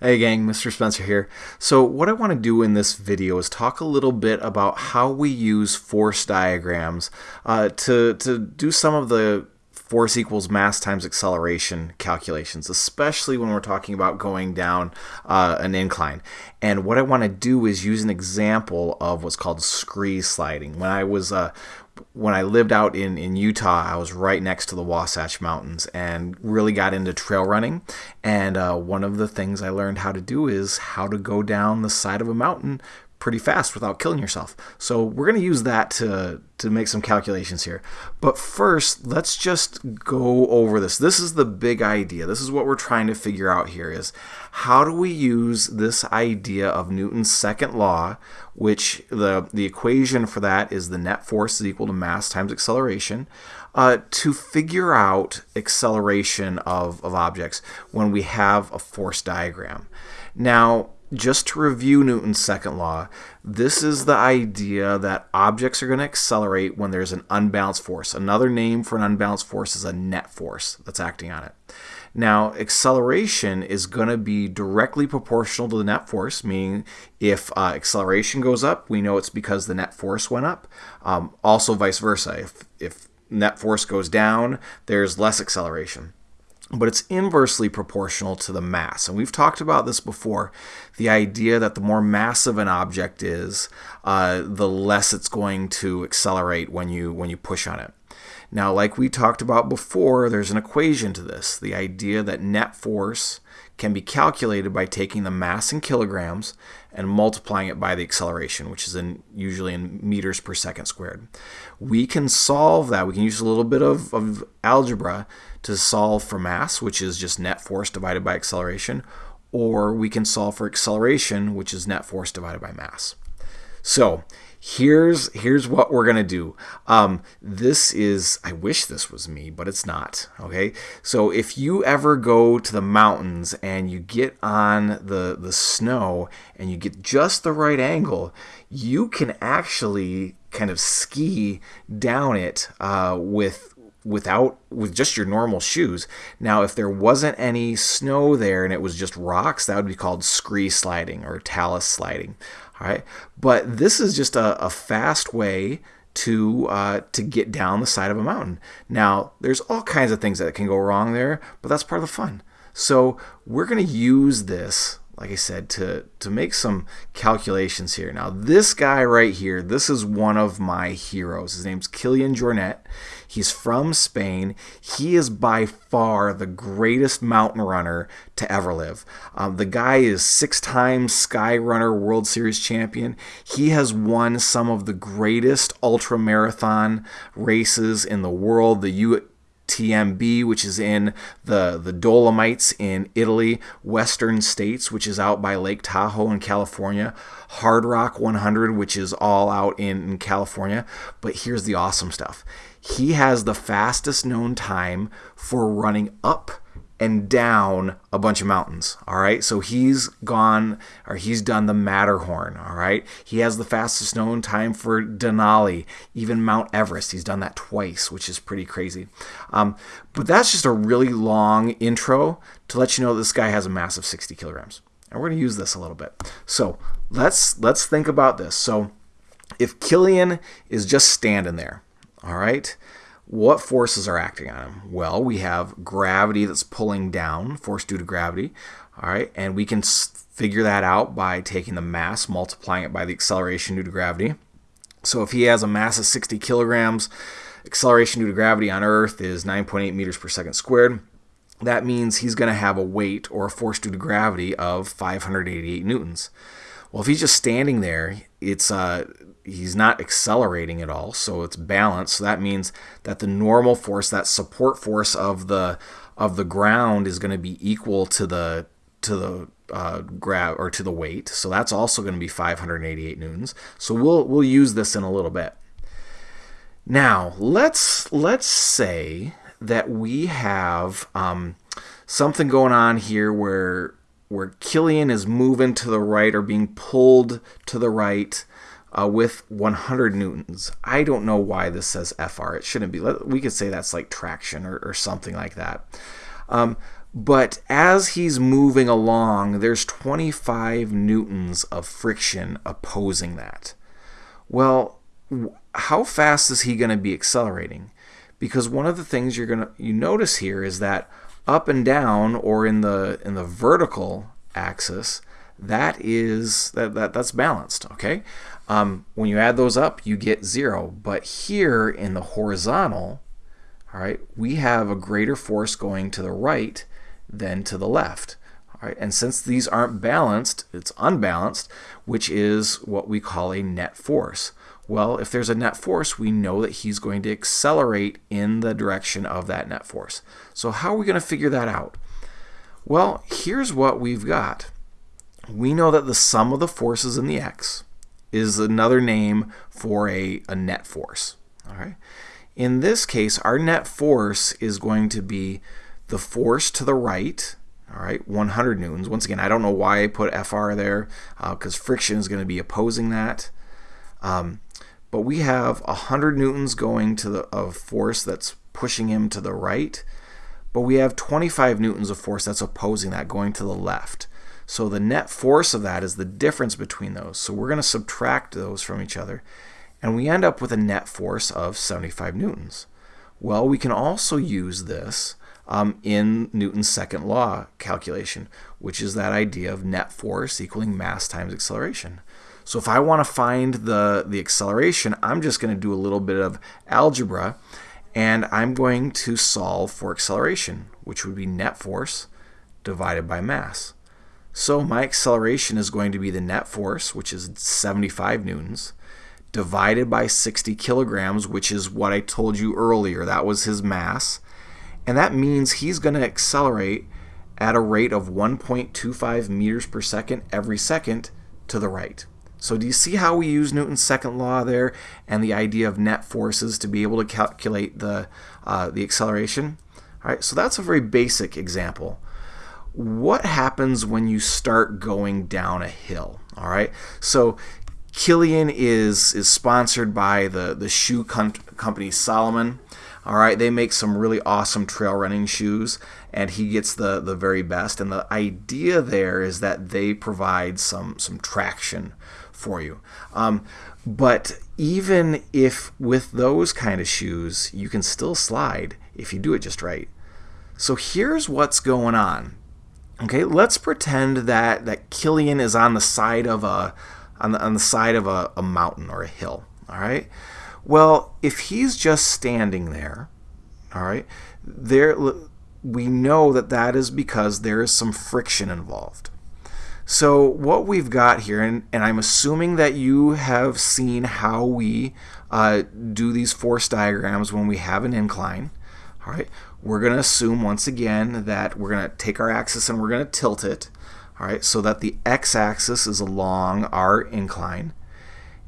Hey gang, Mr. Spencer here. So what I want to do in this video is talk a little bit about how we use force diagrams uh, to, to do some of the force equals mass times acceleration calculations, especially when we're talking about going down uh, an incline. And what I want to do is use an example of what's called scree sliding. When I was uh, when I lived out in, in Utah, I was right next to the Wasatch Mountains and really got into trail running. And uh, one of the things I learned how to do is how to go down the side of a mountain pretty fast without killing yourself. So we're going to use that to, to make some calculations here. But first, let's just go over this. This is the big idea. This is what we're trying to figure out here is how do we use this idea of Newton's second law, which the, the equation for that is the net force is equal to mass times acceleration, uh, to figure out acceleration of, of objects when we have a force diagram. Now, just to review Newton's second law, this is the idea that objects are going to accelerate when there's an unbalanced force. Another name for an unbalanced force is a net force that's acting on it. Now, acceleration is going to be directly proportional to the net force, meaning if uh, acceleration goes up, we know it's because the net force went up. Um, also, vice versa. If, if net force goes down, there's less acceleration but it's inversely proportional to the mass. And we've talked about this before the idea that the more massive an object is, uh, the less it's going to accelerate when you, when you push on it. Now, like we talked about before, there's an equation to this the idea that net force can be calculated by taking the mass in kilograms and multiplying it by the acceleration, which is in usually in meters per second squared. We can solve that. We can use a little bit of, of algebra to solve for mass, which is just net force divided by acceleration, or we can solve for acceleration, which is net force divided by mass. So here's here's what we're gonna do. Um, this is I wish this was me, but it's not. Okay, so if you ever go to the mountains and you get on the the snow and you get just the right angle, you can actually kind of ski down it uh, with without with just your normal shoes. Now, if there wasn't any snow there and it was just rocks, that would be called scree sliding or talus sliding. All right, but this is just a, a fast way to uh, to get down the side of a mountain. Now, there's all kinds of things that can go wrong there, but that's part of the fun. So we're going to use this like I said, to, to make some calculations here. Now, this guy right here, this is one of my heroes. His name's Kilian Jornet. He's from Spain. He is by far the greatest mountain runner to ever live. Um, the guy is six times Skyrunner World Series champion. He has won some of the greatest ultra marathon races in the world. The U TMB, which is in the, the Dolomites in Italy, Western States, which is out by Lake Tahoe in California, Hardrock 100, which is all out in, in California. But here's the awesome stuff he has the fastest known time for running up and down a bunch of mountains. All right. So he's gone or he's done the Matterhorn. All right. He has the fastest known time for Denali, even Mount Everest. He's done that twice, which is pretty crazy. Um, but that's just a really long intro to let you know this guy has a mass of 60 kilograms. And we're going to use this a little bit. So let's let's think about this. So if Kilian is just standing there, all right, what forces are acting on him? Well, we have gravity that's pulling down, force due to gravity. All right, and we can figure that out by taking the mass, multiplying it by the acceleration due to gravity. So if he has a mass of 60 kilograms, acceleration due to gravity on Earth is 9.8 meters per second squared. That means he's going to have a weight or a force due to gravity of 588 newtons. Well, if he's just standing there, it's uh, he's not accelerating at all, so it's balanced. So that means that the normal force, that support force of the of the ground, is going to be equal to the to the uh, grab or to the weight. So that's also going to be 588 newtons. So we'll we'll use this in a little bit. Now let's let's say that we have um, something going on here where where Kilian is moving to the right or being pulled to the right uh, with 100 newtons. I don't know why this says FR. It shouldn't be. We could say that's like traction or, or something like that. Um, But as he's moving along, there's 25 newtons of friction opposing that. Well, how fast is he going to be accelerating? Because one of the things you're going to you notice here is that up and down or in the in the vertical axis, that is that, that that's balanced, okay? Um, when you add those up, you get zero. But here in the horizontal, all right, we have a greater force going to the right than to the left. All right, and since these aren't balanced, it's unbalanced, which is what we call a net force. Well, if there's a net force, we know that he's going to accelerate in the direction of that net force. So how are we going to figure that out? Well, here's what we've got. We know that the sum of the forces in the x is another name for a, a net force. All right. In this case, our net force is going to be the force to the right, all right, 100 newtons. Once again, I don't know why I put FR there because uh, friction is going to be opposing that. Um, but we have 100 newtons going to the of force that's pushing him to the right, but we have 25 newtons of force that's opposing that going to the left. So the net force of that is the difference between those. So we're going to subtract those from each other, and we end up with a net force of 75 newtons. Well, we can also use this um, in Newton's second law calculation, which is that idea of net force equaling mass times acceleration. So if I want to find the, the acceleration, I'm just going to do a little bit of algebra, and I'm going to solve for acceleration, which would be net force divided by mass. So my acceleration is going to be the net force, which is 75 newtons, divided by 60 kilograms, which is what I told you earlier. That was his mass. And that means he's going to accelerate at a rate of 1.25 meters per second every second to the right. So do you see how we use Newton's second law there and the idea of net forces to be able to calculate the, uh, the acceleration? All right, so that's a very basic example. What happens when you start going down a hill? All right, so Kilian is is sponsored by the the shoe company Salomon. All right, they make some really awesome trail running shoes, and he gets the the very best. And the idea there is that they provide some some traction for you. Um, but even if with those kind of shoes, you can still slide if you do it just right. So here's what's going on. Okay, let's pretend that that Kilian is on the side of a on the on the side of a, a mountain or a hill. All right. Well, if he's just standing there, all right, there we know that that is because there is some friction involved. So what we've got here, and, and I'm assuming that you have seen how we uh, do these force diagrams when we have an incline. All right, we're going to assume once again that we're going to take our axis and we're going to tilt it. All right, so that the x-axis is along our incline.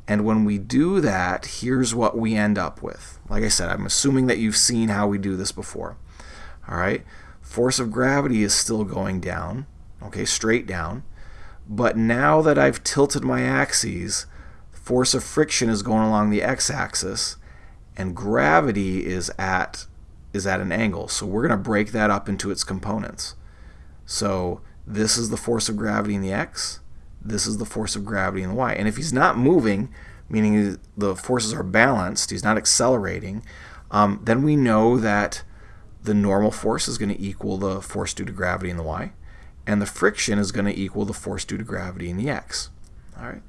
And when we do that, here's what we end up with. Like I said, I'm assuming that you've seen how we do this before. All right, force of gravity is still going down, okay, straight down. But now that I've tilted my axes, force of friction is going along the x-axis, and gravity is at is at an angle. So we're going to break that up into its components. So this is the force of gravity in the x, this is the force of gravity in the y. And if he's not moving, meaning the forces are balanced, he's not accelerating, um, then we know that the normal force is going to equal the force due to gravity in the y, and the friction is going to equal the force due to gravity in the x. All right.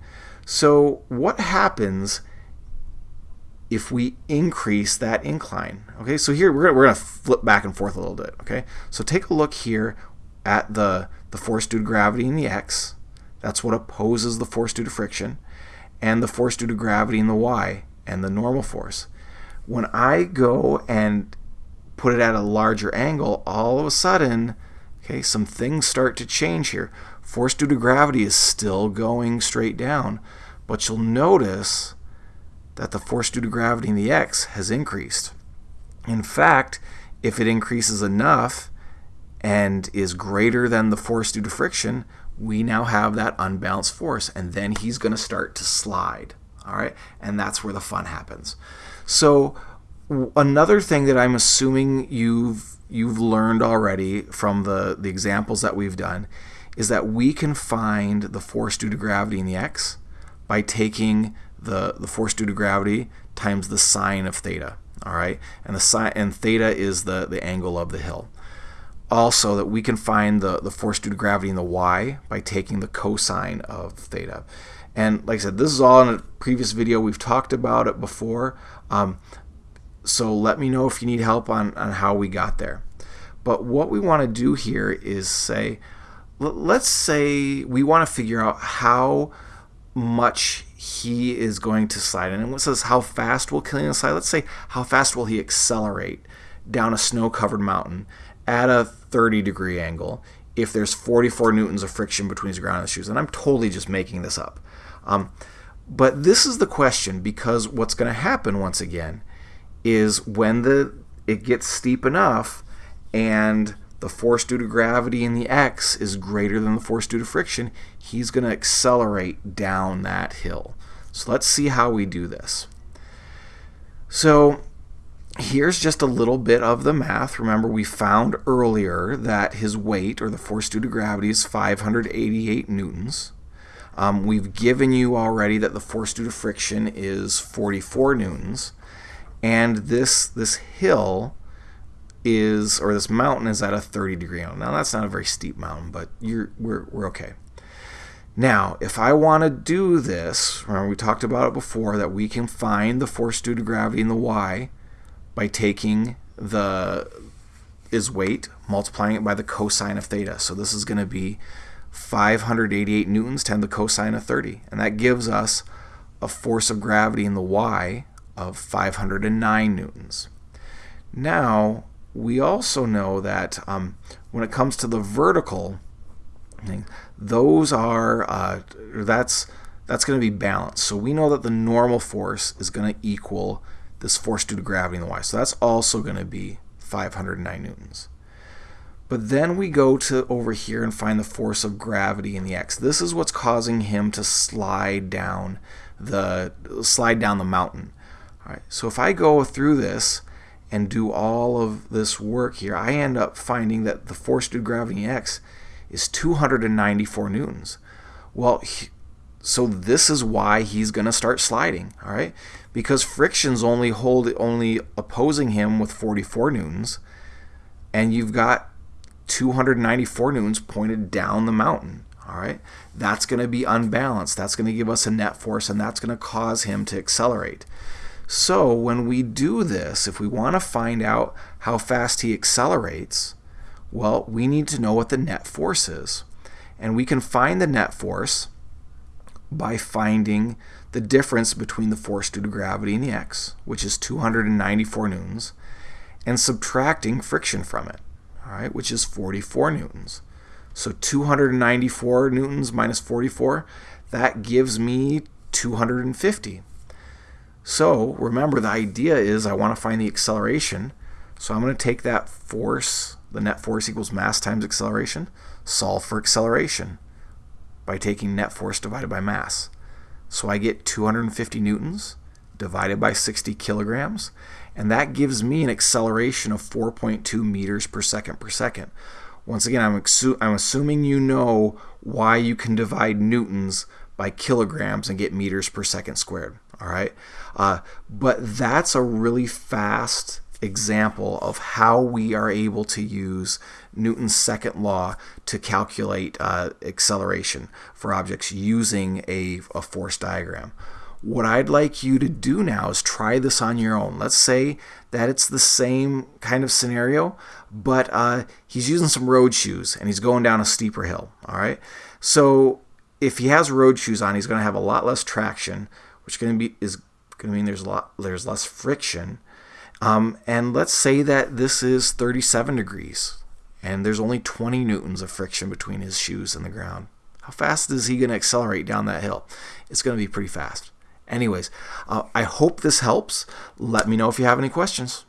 So what happens if we increase that incline? Okay, so here we're, we're going to flip back and forth a little bit. Okay, so take a look here at the, the force due to gravity in the x. That's what opposes the force due to friction. And the force due to gravity in the y and the normal force. When I go and put it at a larger angle, all of a sudden, okay, some things start to change here. Force due to gravity is still going straight down, but you'll notice that the force due to gravity in the x has increased. In fact, if it increases enough, and is greater than the force due to friction, we now have that unbalanced force. And then he's going to start to slide. All right. And that's where the fun happens. So another thing that I'm assuming you've you've learned already from the, the examples that we've done is that we can find the force due to gravity in the x by taking the, the force due to gravity times the sine of theta. All right, and the sine and theta is the, the angle of the hill. Also, that we can find the, the force due to gravity in the y by taking the cosine of theta. And like I said, this is all in a previous video. We've talked about it before. Um, so let me know if you need help on, on how we got there. But what we want to do here is say, let's say we want to figure out how much he is going to slide. And it says how fast will Kilian slide? Let's say how fast will he accelerate down a snow-covered mountain at a 30 degree angle if there's 44 newtons of friction between his ground and his shoes. And I'm totally just making this up. Um, but this is the question because what's going to happen once again is when the it gets steep enough and the force due to gravity in the x is greater than the force due to friction, he's going to accelerate down that hill. So let's see how we do this. So here's just a little bit of the math. Remember, we found earlier that his weight, or the force due to gravity, is 588 newtons. Um, we've given you already that the force due to friction is 44 newtons and this this hill is or this mountain is at a 30 degree angle. Now that's not a very steep mountain, but you're we're we're okay. Now, if I want to do this, remember we talked about it before that we can find the force due to gravity in the y by taking the is weight multiplying it by the cosine of theta. So this is going to be 588 newtons times the cosine of 30, and that gives us a force of gravity in the y of 509 newtons. Now, we also know that um, when it comes to the vertical, those are uh, that's that's going to be balanced. So we know that the normal force is going to equal this force due to gravity in the y. So that's also going to be 509 newtons. But then we go to over here and find the force of gravity in the x. This is what's causing him to slide down the slide down the mountain. All right, so if I go through this and do all of this work here, I end up finding that the force due to gravity x is 294 newtons. Well, he, so this is why he's going to start sliding, all right? Because friction's only hold only opposing him with 44 newtons, and you've got 294 newtons pointed down the mountain. All right, that's going to be unbalanced. That's going to give us a net force, and that's going to cause him to accelerate. So when we do this, if we want to find out how fast he accelerates, well, we need to know what the net force is. And we can find the net force by finding the difference between the force due to gravity and the x, which is 294 newtons, and subtracting friction from it, all right, which is 44 newtons. So 294 newtons minus 44, that gives me 250. So remember, the idea is I want to find the acceleration. So I'm going to take that force, the net force equals mass times acceleration, solve for acceleration by taking net force divided by mass. So I get 250 newtons divided by 60 kilograms, and that gives me an acceleration of 4.2 meters per second per second. Once again, I'm, I'm assuming you know why you can divide newtons by kilograms and get meters per second squared. All right, uh, but that's a really fast example of how we are able to use Newton's second law to calculate uh, acceleration for objects using a, a force diagram. What I'd like you to do now is try this on your own. Let's say that it's the same kind of scenario, but uh, he's using some road shoes and he's going down a steeper hill. All right, so if he has road shoes on, he's going to have a lot less traction, which going to be is going to mean there's a lot there's less friction. Um, and let's say that this is 37 degrees, and there's only 20 newtons of friction between his shoes and the ground. How fast is he going to accelerate down that hill? It's going to be pretty fast. Anyways, uh, I hope this helps. Let me know if you have any questions.